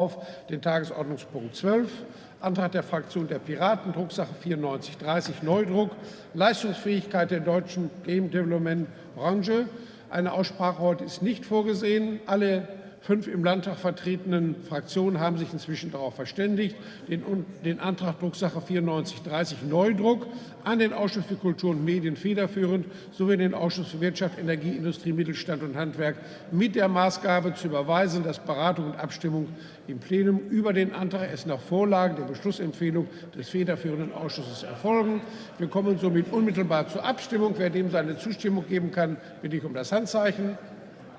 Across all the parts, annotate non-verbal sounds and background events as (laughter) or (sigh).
auf den Tagesordnungspunkt 12, Antrag der Fraktion der Piraten, Drucksache 9430, Neudruck, Leistungsfähigkeit der deutschen Game Development Branche. Eine Aussprache heute ist nicht vorgesehen. Alle Fünf im Landtag vertretenen Fraktionen haben sich inzwischen darauf verständigt, den, den Antrag Drucksache 9430 Neudruck an den Ausschuss für Kultur und Medien federführend sowie den Ausschuss für Wirtschaft, Energie, Industrie, Mittelstand und Handwerk mit der Maßgabe zu überweisen, dass Beratung und Abstimmung im Plenum über den Antrag erst nach Vorlage der Beschlussempfehlung des federführenden Ausschusses erfolgen. Wir kommen somit unmittelbar zur Abstimmung. Wer dem seine Zustimmung geben kann, bitte ich um das Handzeichen.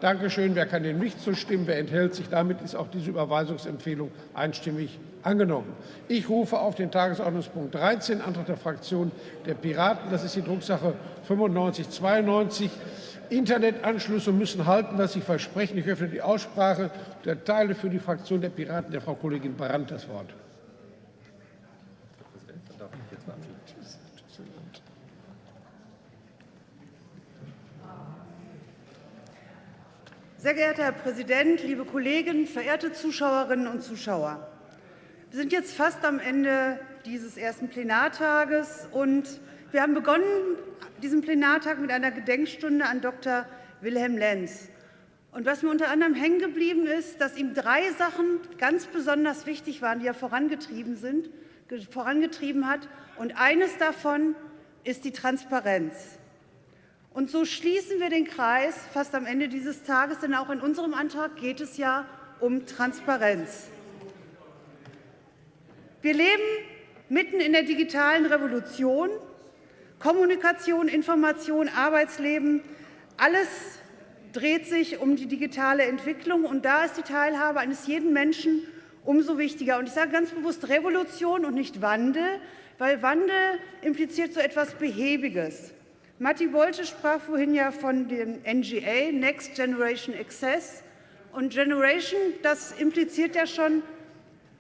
Dankeschön. Wer kann dem nicht zustimmen? Wer enthält sich? Damit ist auch diese Überweisungsempfehlung einstimmig angenommen. Ich rufe auf den Tagesordnungspunkt 13, Antrag der Fraktion der Piraten. Das ist die Drucksache 9592. Internetanschlüsse müssen halten, was sie versprechen. Ich öffne die Aussprache und erteile für die Fraktion der Piraten der Frau Kollegin Brandt das Wort. Sehr geehrter Herr Präsident, liebe Kollegen, verehrte Zuschauerinnen und Zuschauer! Wir sind jetzt fast am Ende dieses ersten Plenartages, und wir haben begonnen diesen Plenartag mit einer Gedenkstunde an Dr. Wilhelm Lenz. Und was mir unter anderem hängen geblieben ist, dass ihm drei Sachen ganz besonders wichtig waren, die er vorangetrieben, sind, vorangetrieben hat. Und eines davon ist die Transparenz. Und so schließen wir den Kreis fast am Ende dieses Tages, denn auch in unserem Antrag geht es ja um Transparenz. Wir leben mitten in der digitalen Revolution. Kommunikation, Information, Arbeitsleben, alles dreht sich um die digitale Entwicklung. Und da ist die Teilhabe eines jeden Menschen umso wichtiger. Und ich sage ganz bewusst Revolution und nicht Wandel, weil Wandel impliziert so etwas Behäbiges. Matti Bolte sprach vorhin ja von dem NGA, Next Generation Access. Und Generation, das impliziert ja schon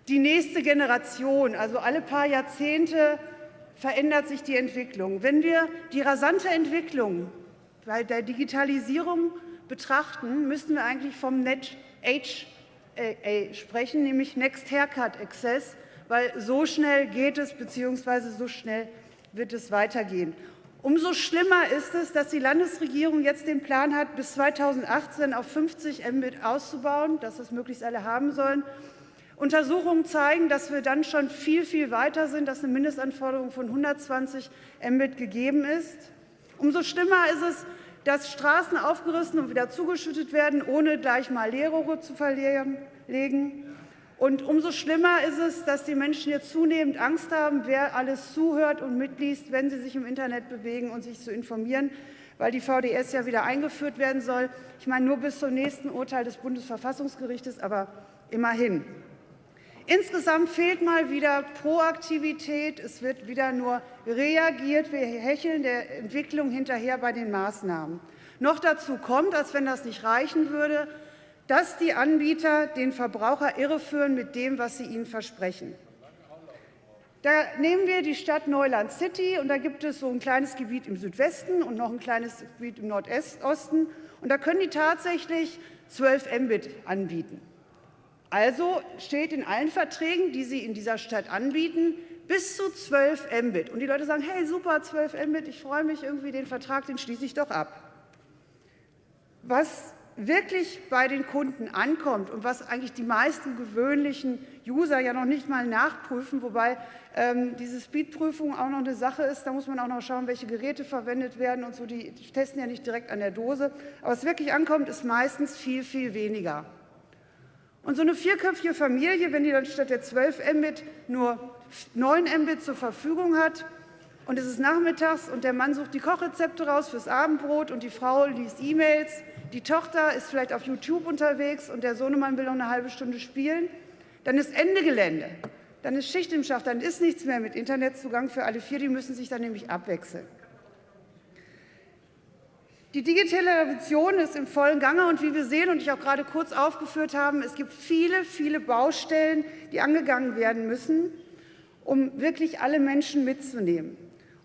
die nächste Generation. Also alle paar Jahrzehnte verändert sich die Entwicklung. Wenn wir die rasante Entwicklung bei der Digitalisierung betrachten, müssen wir eigentlich vom Net Age sprechen, nämlich Next Haircut Access, weil so schnell geht es bzw. so schnell wird es weitergehen. Umso schlimmer ist es, dass die Landesregierung jetzt den Plan hat, bis 2018 auf 50 Mbit auszubauen, dass das möglichst alle haben sollen. Untersuchungen zeigen, dass wir dann schon viel, viel weiter sind, dass eine Mindestanforderung von 120 Mbit gegeben ist. Umso schlimmer ist es, dass Straßen aufgerissen und wieder zugeschüttet werden, ohne gleich mal Leerrohre zu verlegen. Und umso schlimmer ist es, dass die Menschen jetzt zunehmend Angst haben, wer alles zuhört und mitliest, wenn sie sich im Internet bewegen und sich zu informieren, weil die VDS ja wieder eingeführt werden soll. Ich meine nur bis zum nächsten Urteil des Bundesverfassungsgerichtes, aber immerhin. Insgesamt fehlt mal wieder Proaktivität. Es wird wieder nur reagiert. Wir hecheln der Entwicklung hinterher bei den Maßnahmen. Noch dazu kommt, als wenn das nicht reichen würde, dass die Anbieter den Verbraucher irreführen mit dem, was sie ihnen versprechen. Da nehmen wir die Stadt Neuland City, und da gibt es so ein kleines Gebiet im Südwesten und noch ein kleines Gebiet im Nordosten. Und da können die tatsächlich 12 Mbit anbieten. Also steht in allen Verträgen, die sie in dieser Stadt anbieten, bis zu 12 Mbit. Und die Leute sagen, hey, super, 12 Mbit, ich freue mich irgendwie, den Vertrag, den schließe ich doch ab. Was wirklich bei den Kunden ankommt und was eigentlich die meisten gewöhnlichen User ja noch nicht mal nachprüfen, wobei ähm, diese Speedprüfung auch noch eine Sache ist. Da muss man auch noch schauen, welche Geräte verwendet werden und so. Die testen ja nicht direkt an der Dose. Aber was wirklich ankommt, ist meistens viel, viel weniger. Und so eine vierköpfige Familie, wenn die dann statt der 12 Mbit nur 9 Mbit zur Verfügung hat, und es ist nachmittags und der Mann sucht die Kochrezepte raus fürs Abendbrot und die Frau liest E-Mails, die Tochter ist vielleicht auf YouTube unterwegs und der Sohnemann will noch eine halbe Stunde spielen, dann ist Ende Gelände. Dann ist Schicht im Schacht, dann ist nichts mehr mit Internetzugang für alle vier. Die müssen sich dann nämlich abwechseln. Die digitale Revolution ist im vollen Gange, und wie wir sehen und ich auch gerade kurz aufgeführt haben, es gibt viele, viele Baustellen, die angegangen werden müssen, um wirklich alle Menschen mitzunehmen.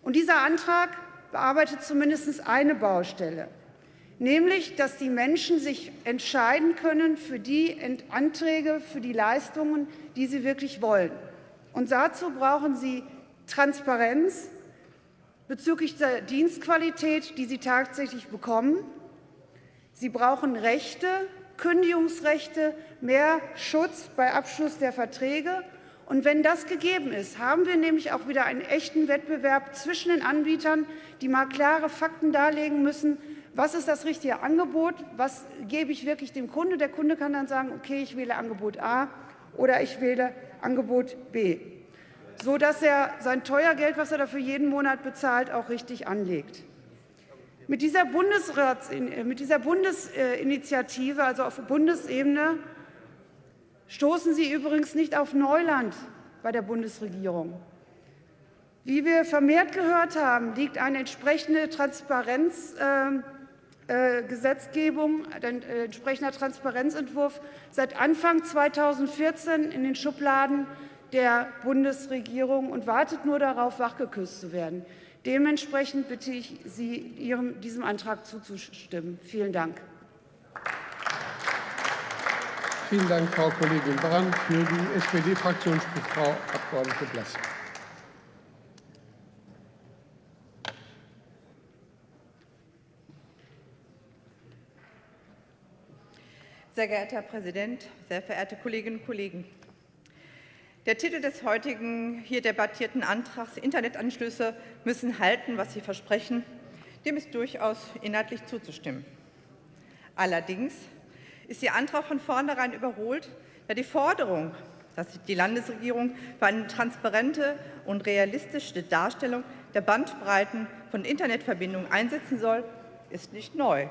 Und dieser Antrag bearbeitet zumindest eine Baustelle. Nämlich dass die Menschen sich entscheiden können für die Anträge, für die Leistungen, die sie wirklich wollen. Und dazu brauchen sie Transparenz bezüglich der Dienstqualität, die sie tatsächlich bekommen. Sie brauchen Rechte, Kündigungsrechte, mehr Schutz bei Abschluss der Verträge. Und wenn das gegeben ist, haben wir nämlich auch wieder einen echten Wettbewerb zwischen den Anbietern, die mal klare Fakten darlegen müssen, was ist das richtige Angebot, was gebe ich wirklich dem Kunde. Der Kunde kann dann sagen, okay, ich wähle Angebot A oder ich wähle Angebot B, sodass er sein Teuergeld, was er dafür jeden Monat bezahlt, auch richtig anlegt. Mit dieser, Bundesrats, mit dieser Bundesinitiative, also auf Bundesebene, stoßen Sie übrigens nicht auf Neuland bei der Bundesregierung. Wie wir vermehrt gehört haben, liegt eine entsprechende Transparenz äh, äh, Gesetzgebung, ein äh, entsprechender Transparenzentwurf seit Anfang 2014 in den Schubladen der Bundesregierung und wartet nur darauf, wachgeküsst zu werden. Dementsprechend bitte ich Sie, Ihrem, diesem Antrag zuzustimmen. Vielen Dank. Vielen Dank, Frau Kollegin Brandt. Für die SPD-Fraktion spricht Frau Abg. Blass. Sehr geehrter Herr Präsident, sehr verehrte Kolleginnen und Kollegen! Der Titel des heutigen hier debattierten Antrags Internetanschlüsse müssen halten, was sie versprechen, dem ist durchaus inhaltlich zuzustimmen. Allerdings ist Ihr Antrag von vornherein überholt, da die Forderung, dass sich die Landesregierung für eine transparente und realistische Darstellung der Bandbreiten von Internetverbindungen einsetzen soll, ist nicht neu.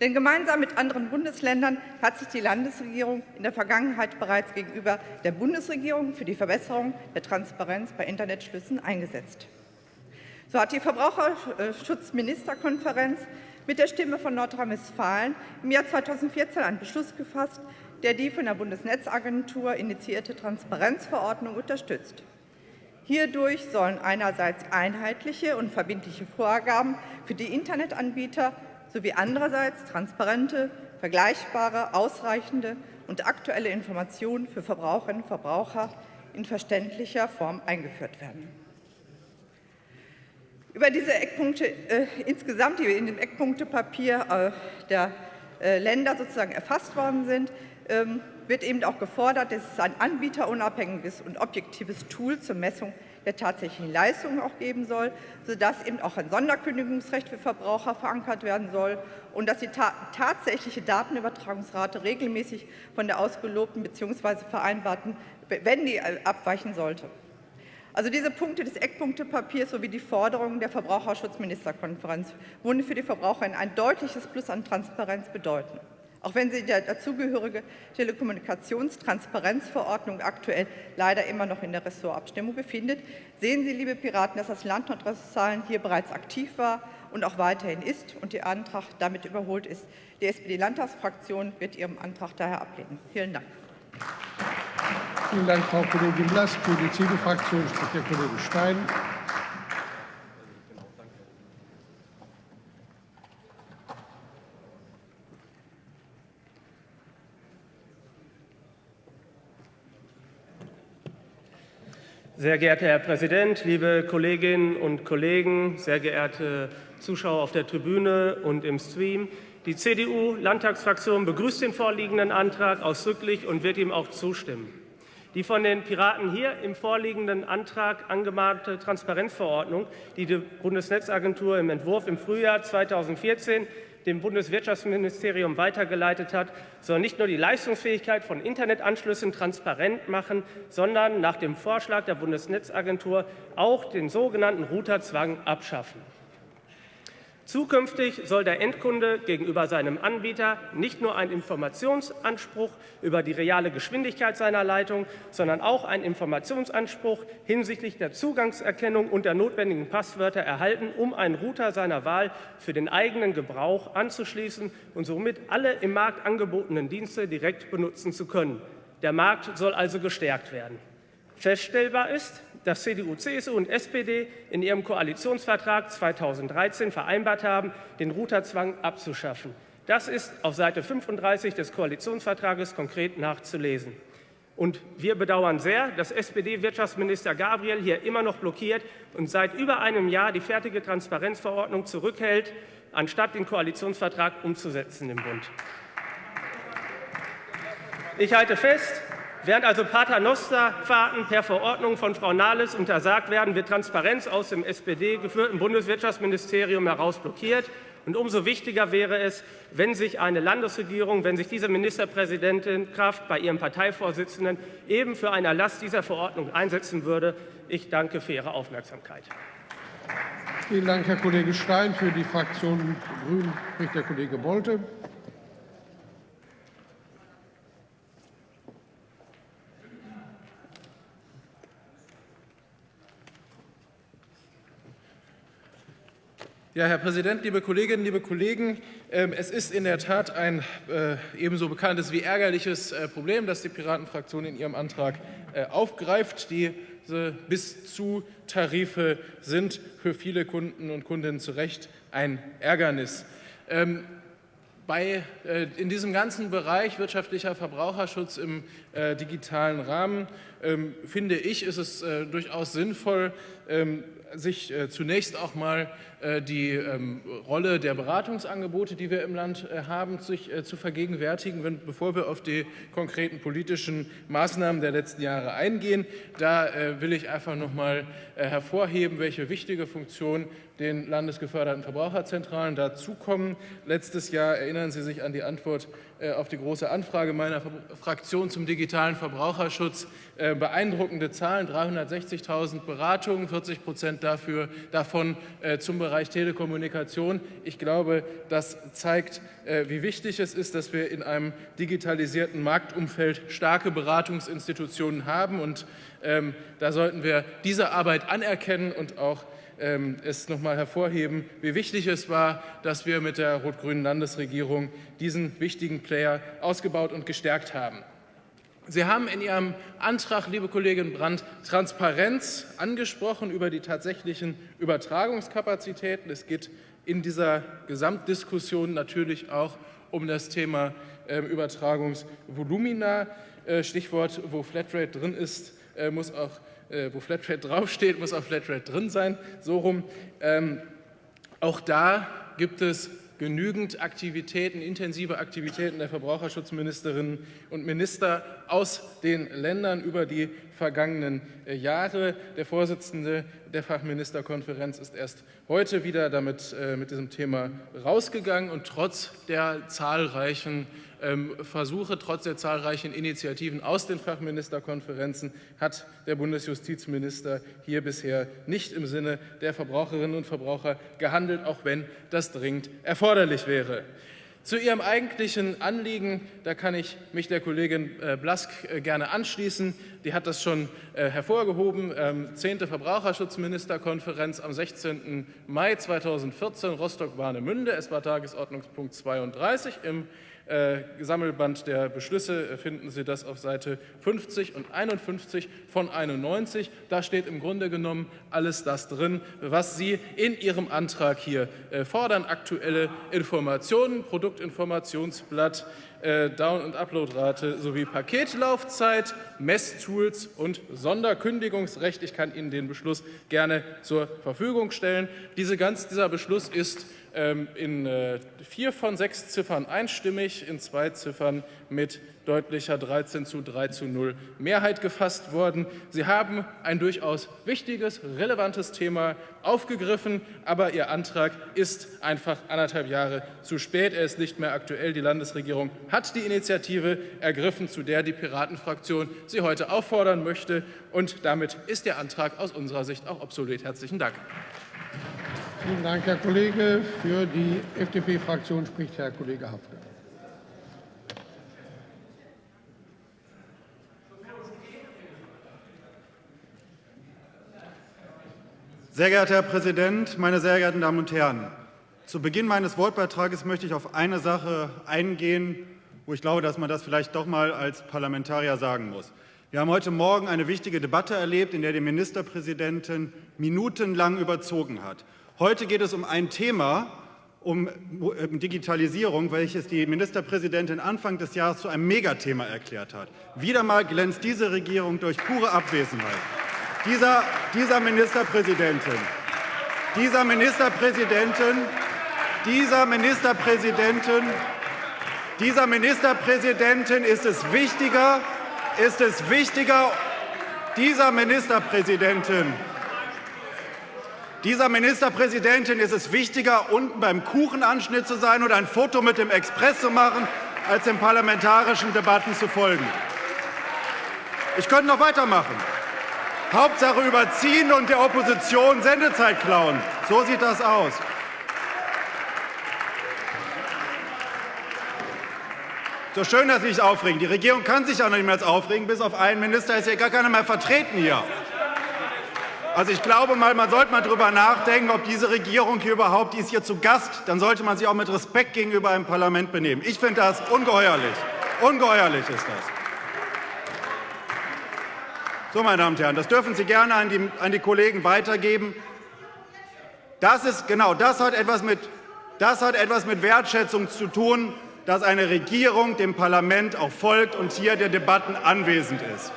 Denn gemeinsam mit anderen Bundesländern hat sich die Landesregierung in der Vergangenheit bereits gegenüber der Bundesregierung für die Verbesserung der Transparenz bei Internetschlüssen eingesetzt. So hat die Verbraucherschutzministerkonferenz mit der Stimme von Nordrhein-Westfalen im Jahr 2014 einen Beschluss gefasst, der die von der Bundesnetzagentur initiierte Transparenzverordnung unterstützt. Hierdurch sollen einerseits einheitliche und verbindliche Vorgaben für die Internetanbieter sowie andererseits transparente, vergleichbare, ausreichende und aktuelle Informationen für Verbraucherinnen und Verbraucher in verständlicher Form eingeführt werden. Über diese Eckpunkte äh, insgesamt, die in dem Eckpunktepapier äh, der äh, Länder sozusagen erfasst worden sind, ähm, wird eben auch gefordert, dass es ein anbieterunabhängiges und objektives Tool zur Messung der tatsächlichen Leistungen auch geben soll, sodass eben auch ein Sonderkündigungsrecht für Verbraucher verankert werden soll und dass die ta tatsächliche Datenübertragungsrate regelmäßig von der ausgelobten bzw. vereinbarten, wenn die äh, abweichen sollte. Also diese Punkte des Eckpunktepapiers sowie die Forderungen der Verbraucherschutzministerkonferenz würden für die Verbraucher ein deutliches Plus an Transparenz bedeuten. Auch wenn sich die dazugehörige Telekommunikationstransparenzverordnung aktuell leider immer noch in der Ressortabstimmung befindet, sehen Sie, liebe Piraten, dass das Land Nordrhein-Westfalen hier bereits aktiv war und auch weiterhin ist und der Antrag damit überholt ist. Die SPD-Landtagsfraktion wird Ihrem Antrag daher ablehnen. Vielen Dank. Vielen Dank, Frau Kollegin Blass. Für die CDU-Fraktion spricht der Kollege Stein. Sehr geehrter Herr Präsident, liebe Kolleginnen und Kollegen, sehr geehrte Zuschauer auf der Tribüne und im Stream! Die CDU-Landtagsfraktion begrüßt den vorliegenden Antrag ausdrücklich und wird ihm auch zustimmen. Die von den Piraten hier im vorliegenden Antrag angemahnte Transparenzverordnung, die die Bundesnetzagentur im Entwurf im Frühjahr 2014 dem Bundeswirtschaftsministerium weitergeleitet hat, soll nicht nur die Leistungsfähigkeit von Internetanschlüssen transparent machen, sondern nach dem Vorschlag der Bundesnetzagentur auch den sogenannten Routerzwang abschaffen. Zukünftig soll der Endkunde gegenüber seinem Anbieter nicht nur einen Informationsanspruch über die reale Geschwindigkeit seiner Leitung, sondern auch einen Informationsanspruch hinsichtlich der Zugangserkennung und der notwendigen Passwörter erhalten, um einen Router seiner Wahl für den eigenen Gebrauch anzuschließen und somit alle im Markt angebotenen Dienste direkt benutzen zu können. Der Markt soll also gestärkt werden. Feststellbar ist, dass CDU, CSU und SPD in ihrem Koalitionsvertrag 2013 vereinbart haben, den Routerzwang abzuschaffen. Das ist auf Seite 35 des Koalitionsvertrages konkret nachzulesen. Und wir bedauern sehr, dass SPD-Wirtschaftsminister Gabriel hier immer noch blockiert und seit über einem Jahr die fertige Transparenzverordnung zurückhält, anstatt den Koalitionsvertrag umzusetzen im Bund. Ich halte fest, während also Paternosterfahrten per Verordnung von Frau Nahles untersagt werden, wird Transparenz aus dem SPD-geführten Bundeswirtschaftsministerium heraus blockiert. Und umso wichtiger wäre es, wenn sich eine Landesregierung, wenn sich diese Ministerpräsidentin Kraft bei ihrem Parteivorsitzenden eben für einen Erlass dieser Verordnung einsetzen würde. Ich danke für Ihre Aufmerksamkeit. Vielen Dank, Herr Kollege Stein. Für die Fraktion Grünen spricht der Kollege Bolte. Ja, Herr Präsident, liebe Kolleginnen, liebe Kollegen! Ähm, es ist in der Tat ein äh, ebenso bekanntes wie ärgerliches äh, Problem, das die Piratenfraktion in ihrem Antrag äh, aufgreift. Diese Bis-zu-Tarife sind für viele Kunden und Kundinnen zu Recht ein Ärgernis. Ähm, bei, in diesem ganzen Bereich wirtschaftlicher Verbraucherschutz im digitalen Rahmen, ähm, finde ich, ist es durchaus sinnvoll, sich zunächst auch mal äh, die ähm, Rolle der Beratungsangebote, die wir im Land äh, haben, sich äh, zu vergegenwärtigen, wenn, bevor wir auf die konkreten politischen Maßnahmen der letzten Jahre eingehen. Da will ich einfach noch mal hervorheben, welche wichtige Funktion den landesgeförderten Verbraucherzentralen dazukommen. Letztes Jahr erinnern Sie sich an die Antwort auf die Große Anfrage meiner Fraktion zum digitalen Verbraucherschutz. Beeindruckende Zahlen, 360.000 Beratungen, 40 Prozent dafür, davon zum Bereich Telekommunikation. Ich glaube, das zeigt, äh, wie wichtig es ist, dass wir in einem digitalisierten Marktumfeld starke Beratungsinstitutionen haben. Und ähm, da sollten wir diese Arbeit anerkennen und auch ähm, es noch mal hervorheben, wie wichtig es war, dass wir mit der rot-grünen Landesregierung diesen wichtigen Player ausgebaut und gestärkt haben. Sie haben in Ihrem Antrag, liebe Kollegin Brandt, Transparenz angesprochen über die tatsächlichen Übertragungskapazitäten. Es geht in dieser Gesamtdiskussion natürlich auch um das Thema ähm, Übertragungsvolumina. Äh, Stichwort, wo Flatrate drin ist, äh, muss auch, äh, wo Flatrate (laughs) draufsteht, muss auch Flatrate drin sein. So rum. Ähm, auch da gibt es genügend Aktivitäten, intensive Aktivitäten der Verbraucherschutzministerinnen und Minister aus den Ländern über die vergangenen äh, Jahre. Der Vorsitzende der Fachministerkonferenz ist erst heute wieder damit, äh, mit diesem Thema rausgegangen und trotz der zahlreichen Versuche, trotz der zahlreichen Initiativen aus den Fachministerkonferenzen hat der Bundesjustizminister hier bisher nicht im Sinne der Verbraucherinnen und Verbraucher gehandelt, auch wenn das dringend erforderlich wäre. Zu Ihrem eigentlichen Anliegen, da kann ich mich der Kollegin äh, Blask äh, gerne anschließen. Die hat das schon äh, hervorgehoben. Ähm, zehnte Verbraucherschutzministerkonferenz am 16. Mai 2014, Rostock-Warnemünde. Es war Tagesordnungspunkt 32 im äh, Sammelband der Beschlüsse finden Sie das auf Seite 50 und 51 von 91. Da steht im Grunde genommen alles das drin, was Sie in Ihrem Antrag hier äh, fordern. Aktuelle Informationen, Produktinformationsblatt, äh, Down- und Uploadrate sowie Paketlaufzeit, Messtools und Sonderkündigungsrecht. Ich kann Ihnen den Beschluss gerne zur Verfügung stellen. Diese ganz, dieser Beschluss ist ähm, in äh, vier von sechs Ziffern einstimmig, in zwei Ziffern mit deutlicher 13 zu 3 zu 0 Mehrheit gefasst worden. Sie haben ein durchaus wichtiges, relevantes Thema aufgegriffen, aber Ihr Antrag ist einfach anderthalb Jahre zu spät. Er ist nicht mehr aktuell. Die Landesregierung hat die Initiative ergriffen, zu der die Piratenfraktion Sie heute auffordern möchte. Und damit ist der Antrag aus unserer Sicht auch obsolet. Herzlichen Dank. Vielen Dank, Herr Kollege. Für die FDP-Fraktion spricht Herr Kollege Hafke. Sehr geehrter Herr Präsident, meine sehr geehrten Damen und Herren! Zu Beginn meines Wortbeitrages möchte ich auf eine Sache eingehen, wo ich glaube, dass man das vielleicht doch mal als Parlamentarier sagen muss. Wir haben heute Morgen eine wichtige Debatte erlebt, in der die Ministerpräsidentin minutenlang überzogen hat. Heute geht es um ein Thema, um Digitalisierung, welches die Ministerpräsidentin Anfang des Jahres zu einem Megathema erklärt hat. Wieder mal glänzt diese Regierung durch pure Abwesenheit. Dieser, dieser Ministerpräsidentin, dieser Ministerpräsidentin, dieser Ministerpräsidentin, dieser Ministerpräsidentin ist es wichtiger, ist es wichtiger, dieser Ministerpräsidentin dieser Ministerpräsidentin ist es wichtiger, unten beim Kuchenanschnitt zu sein und ein Foto mit dem Express zu machen, als den parlamentarischen Debatten zu folgen. Ich könnte noch weitermachen. Hauptsache überziehen und der Opposition Sendezeit klauen. So sieht das aus. So schön, dass Sie sich aufregen. Die Regierung kann sich auch nicht mehr aufregen. Bis auf einen Minister ist hier gar keiner mehr vertreten hier. Also ich glaube mal, man sollte mal darüber nachdenken, ob diese Regierung hier überhaupt, die ist hier zu Gast, dann sollte man sich auch mit Respekt gegenüber einem Parlament benehmen. Ich finde das ungeheuerlich. Ungeheuerlich ist das. So, meine Damen und Herren, das dürfen Sie gerne an die, an die Kollegen weitergeben. Das ist, genau, das hat, etwas mit, das hat etwas mit Wertschätzung zu tun, dass eine Regierung dem Parlament auch folgt und hier der Debatten anwesend ist.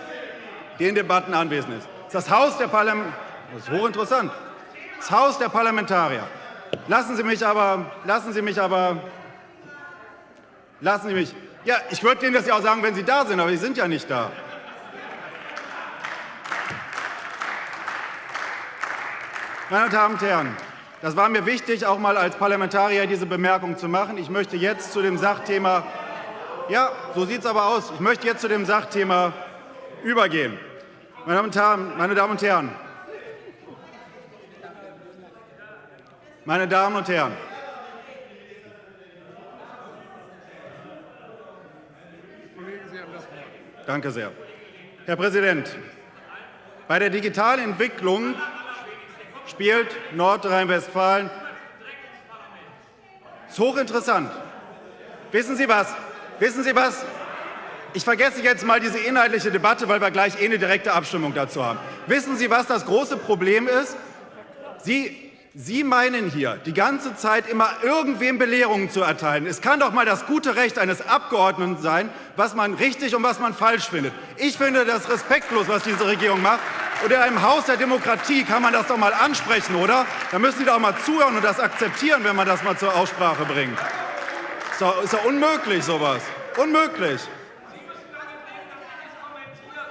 Den Debatten anwesend ist. Das Haus der Parlamentarier, das ist hochinteressant, das Haus der Parlamentarier. Lassen Sie mich aber, lassen Sie mich aber, lassen Sie mich, ja, ich würde Ihnen das ja auch sagen, wenn Sie da sind, aber Sie sind ja nicht da. Meine Damen und Herren, das war mir wichtig, auch mal als Parlamentarier diese Bemerkung zu machen. Ich möchte jetzt zu dem Sachthema, ja, so sieht aber aus, ich möchte jetzt zu dem Sachthema übergehen. Meine Damen und Herren, meine Damen und Herren, meine Damen und Herren, Danke sehr. Herr Präsident, bei der digitalen Entwicklung spielt Nordrhein-Westfalen. Ist hochinteressant. Wissen Sie was? Wissen Sie was? Ich vergesse jetzt mal diese inhaltliche Debatte, weil wir gleich eh eine direkte Abstimmung dazu haben. Wissen Sie, was das große Problem ist? Sie, Sie meinen hier die ganze Zeit immer irgendwem Belehrungen zu erteilen. Es kann doch mal das gute Recht eines Abgeordneten sein, was man richtig und was man falsch findet. Ich finde das respektlos, was diese Regierung macht. Und in einem Haus der Demokratie kann man das doch mal ansprechen, oder? Da müssen Sie doch mal zuhören und das akzeptieren, wenn man das mal zur Aussprache bringt. Ist doch, ist doch unmöglich, sowas. Unmöglich.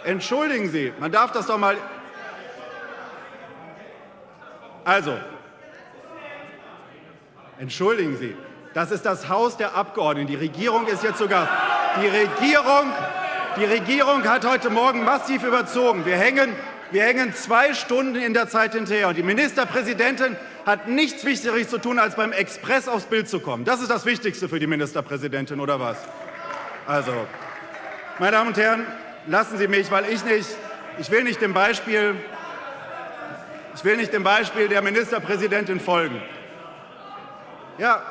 Entschuldigen Sie, man darf das doch mal. Also, entschuldigen Sie, das ist das Haus der Abgeordneten. Die Regierung ist jetzt sogar. Die Regierung, die Regierung hat heute Morgen massiv überzogen. Wir hängen, wir hängen zwei Stunden in der Zeit hinterher. Und die Ministerpräsidentin hat nichts Wichtigeres zu tun, als beim Express aufs Bild zu kommen. Das ist das Wichtigste für die Ministerpräsidentin, oder was? Also, meine Damen und Herren, lassen Sie mich, weil ich nicht, ich will nicht dem Beispiel, ich will nicht dem Beispiel der Ministerpräsidentin folgen. Ja,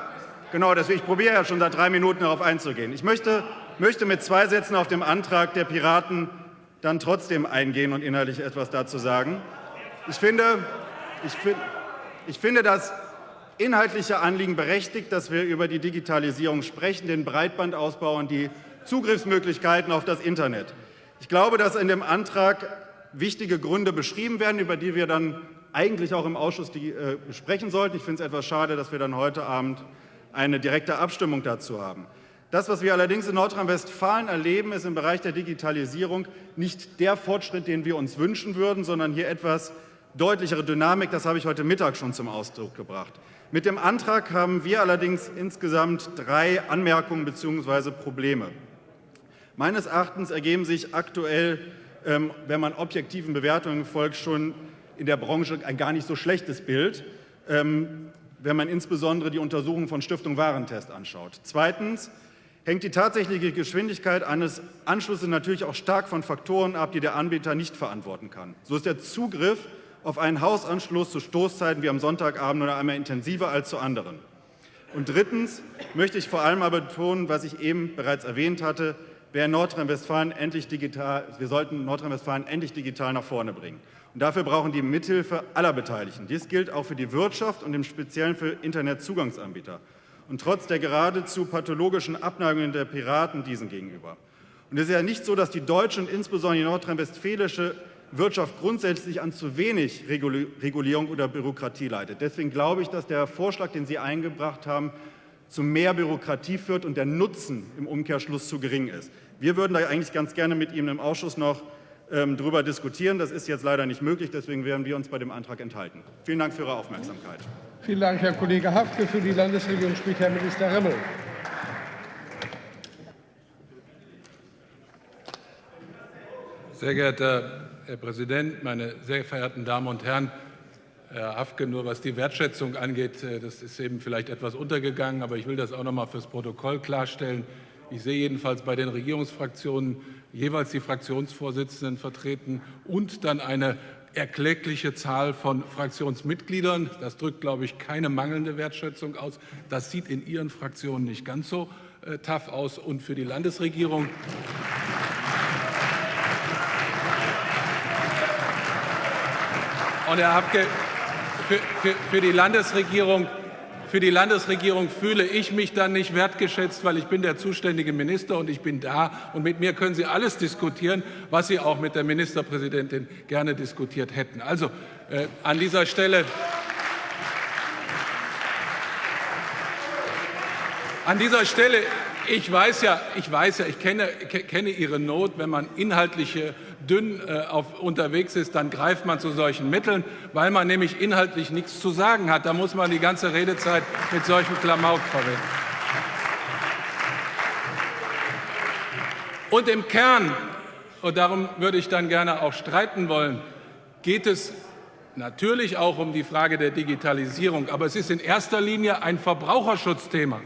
genau, deswegen, ich probiere ja schon seit drei Minuten darauf einzugehen. Ich möchte, möchte mit zwei Sätzen auf dem Antrag der Piraten dann trotzdem eingehen und inhaltlich etwas dazu sagen. Ich finde, ich, ich finde das inhaltliche Anliegen berechtigt, dass wir über die Digitalisierung sprechen, den Breitbandausbau und die Zugriffsmöglichkeiten auf das Internet. Ich glaube, dass in dem Antrag wichtige Gründe beschrieben werden, über die wir dann eigentlich auch im Ausschuss die, äh, besprechen sollten. Ich finde es etwas schade, dass wir dann heute Abend eine direkte Abstimmung dazu haben. Das, was wir allerdings in Nordrhein-Westfalen erleben, ist im Bereich der Digitalisierung nicht der Fortschritt, den wir uns wünschen würden, sondern hier etwas deutlichere Dynamik. Das habe ich heute Mittag schon zum Ausdruck gebracht. Mit dem Antrag haben wir allerdings insgesamt drei Anmerkungen bzw. Probleme. Meines Erachtens ergeben sich aktuell, ähm, wenn man objektiven Bewertungen folgt, schon in der Branche ein gar nicht so schlechtes Bild, ähm, wenn man insbesondere die Untersuchung von Stiftung Warentest anschaut. Zweitens hängt die tatsächliche Geschwindigkeit eines Anschlusses natürlich auch stark von Faktoren ab, die der Anbieter nicht verantworten kann. So ist der Zugriff auf einen Hausanschluss zu Stoßzeiten wie am Sonntagabend oder einmal intensiver als zu anderen. Und drittens möchte ich vor allem aber betonen, was ich eben bereits erwähnt hatte, wäre Nordrhein-Westfalen endlich digital, wir sollten Nordrhein-Westfalen endlich digital nach vorne bringen. Und dafür brauchen die Mithilfe aller Beteiligten. Dies gilt auch für die Wirtschaft und im Speziellen für Internetzugangsanbieter. Und trotz der geradezu pathologischen Abneigungen der Piraten diesen gegenüber. Und es ist ja nicht so, dass die deutsche und insbesondere die nordrhein-westfälische Wirtschaft grundsätzlich an zu wenig Regulierung oder Bürokratie leidet. Deswegen glaube ich, dass der Vorschlag, den Sie eingebracht haben, zu mehr Bürokratie führt und der Nutzen im Umkehrschluss zu gering ist. Wir würden da eigentlich ganz gerne mit Ihnen im Ausschuss noch ähm, darüber diskutieren. Das ist jetzt leider nicht möglich, deswegen werden wir uns bei dem Antrag enthalten. Vielen Dank für Ihre Aufmerksamkeit. Vielen Dank, Herr Kollege Hafke. Für die Landesregierung spricht Herr Minister Remmel. Sehr geehrter Herr Präsident, meine sehr verehrten Damen und Herren! Herr Hafke, nur was die Wertschätzung angeht, äh, das ist eben vielleicht etwas untergegangen, aber ich will das auch noch mal fürs Protokoll klarstellen. Ich sehe jedenfalls bei den Regierungsfraktionen jeweils die Fraktionsvorsitzenden vertreten und dann eine erkleckliche Zahl von Fraktionsmitgliedern. Das drückt, glaube ich, keine mangelnde Wertschätzung aus. Das sieht in Ihren Fraktionen nicht ganz so äh, tough aus. Und für die Landesregierung und Herr Hafke, für, für, für, die Landesregierung, für die Landesregierung fühle ich mich dann nicht wertgeschätzt, weil ich bin der zuständige Minister und ich bin da. Und mit mir können Sie alles diskutieren, was Sie auch mit der Ministerpräsidentin gerne diskutiert hätten. Also äh, an dieser Stelle. An dieser Stelle, ich weiß ja, ich weiß ja, ich kenne, kenne Ihre Not, wenn man inhaltliche dünn äh, auf, unterwegs ist, dann greift man zu solchen Mitteln, weil man nämlich inhaltlich nichts zu sagen hat. Da muss man die ganze Redezeit mit solchen Klamauk verwenden. Und im Kern, und darum würde ich dann gerne auch streiten wollen, geht es natürlich auch um die Frage der Digitalisierung, aber es ist in erster Linie ein Verbraucherschutzthema.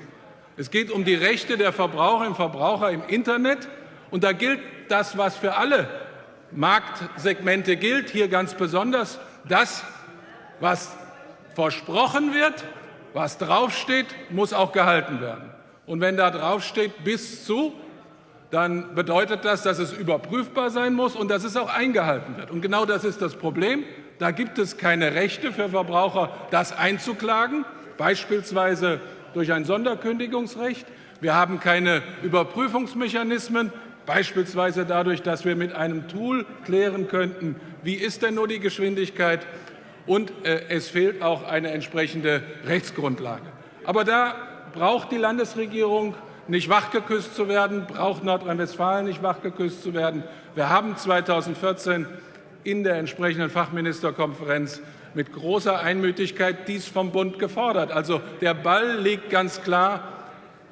Es geht um die Rechte der Verbraucherinnen und Verbraucher im Internet. Und da gilt das, was für alle Marktsegmente gilt, hier ganz besonders das, was versprochen wird, was draufsteht, muss auch gehalten werden. Und wenn da draufsteht bis zu, dann bedeutet das, dass es überprüfbar sein muss und dass es auch eingehalten wird. Und genau das ist das Problem. Da gibt es keine Rechte für Verbraucher, das einzuklagen, beispielsweise durch ein Sonderkündigungsrecht. Wir haben keine Überprüfungsmechanismen Beispielsweise dadurch, dass wir mit einem Tool klären könnten, wie ist denn nur die Geschwindigkeit und äh, es fehlt auch eine entsprechende Rechtsgrundlage. Aber da braucht die Landesregierung nicht wachgeküsst zu werden, braucht Nordrhein-Westfalen nicht wachgeküsst zu werden. Wir haben 2014 in der entsprechenden Fachministerkonferenz mit großer Einmütigkeit dies vom Bund gefordert. Also der Ball liegt ganz klar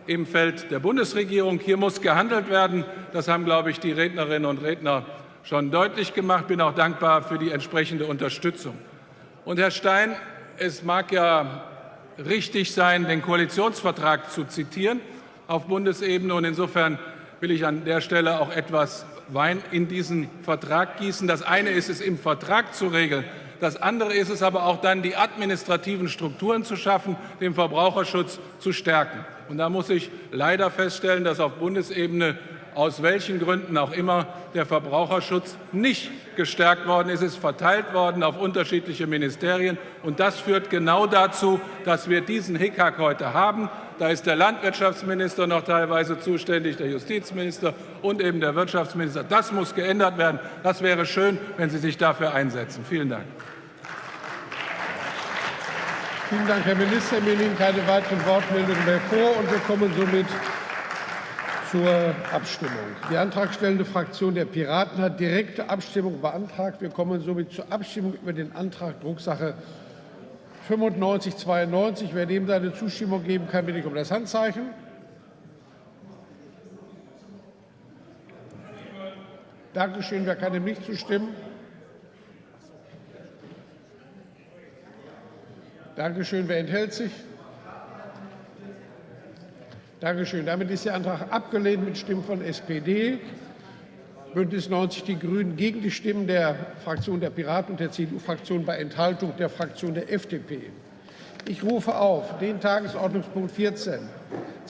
im Feld der Bundesregierung. Hier muss gehandelt werden. Das haben, glaube ich, die Rednerinnen und Redner schon deutlich gemacht. Ich bin auch dankbar für die entsprechende Unterstützung. Und Herr Stein, es mag ja richtig sein, den Koalitionsvertrag zu zitieren auf Bundesebene. Und insofern will ich an der Stelle auch etwas Wein in diesen Vertrag gießen. Das eine ist es, im Vertrag zu regeln, das andere ist es aber auch dann, die administrativen Strukturen zu schaffen, den Verbraucherschutz zu stärken. Und da muss ich leider feststellen, dass auf Bundesebene aus welchen Gründen auch immer der Verbraucherschutz nicht gestärkt worden ist. Es ist verteilt worden auf unterschiedliche Ministerien. Und das führt genau dazu, dass wir diesen Hickhack heute haben. Da ist der Landwirtschaftsminister noch teilweise zuständig, der Justizminister und eben der Wirtschaftsminister. Das muss geändert werden. Das wäre schön, wenn Sie sich dafür einsetzen. Vielen Dank. Vielen Dank, Herr Minister. Mir liegen keine weiteren Wortmeldungen mehr vor, und wir kommen somit zur Abstimmung. Die antragstellende Fraktion der Piraten hat direkte Abstimmung beantragt. Wir kommen somit zur Abstimmung über den Antrag Drucksache 9592. Wer dem seine Zustimmung geben kann, bitte ich um das Handzeichen. Dankeschön. Wer kann dem nicht zustimmen? Dankeschön. Wer enthält sich? Dankeschön. Damit ist der Antrag abgelehnt mit Stimmen von SPD, Bündnis 90 Die Grünen gegen die Stimmen der Fraktion der Piraten und der CDU-Fraktion bei Enthaltung der Fraktion der FDP. Ich rufe auf den Tagesordnungspunkt 14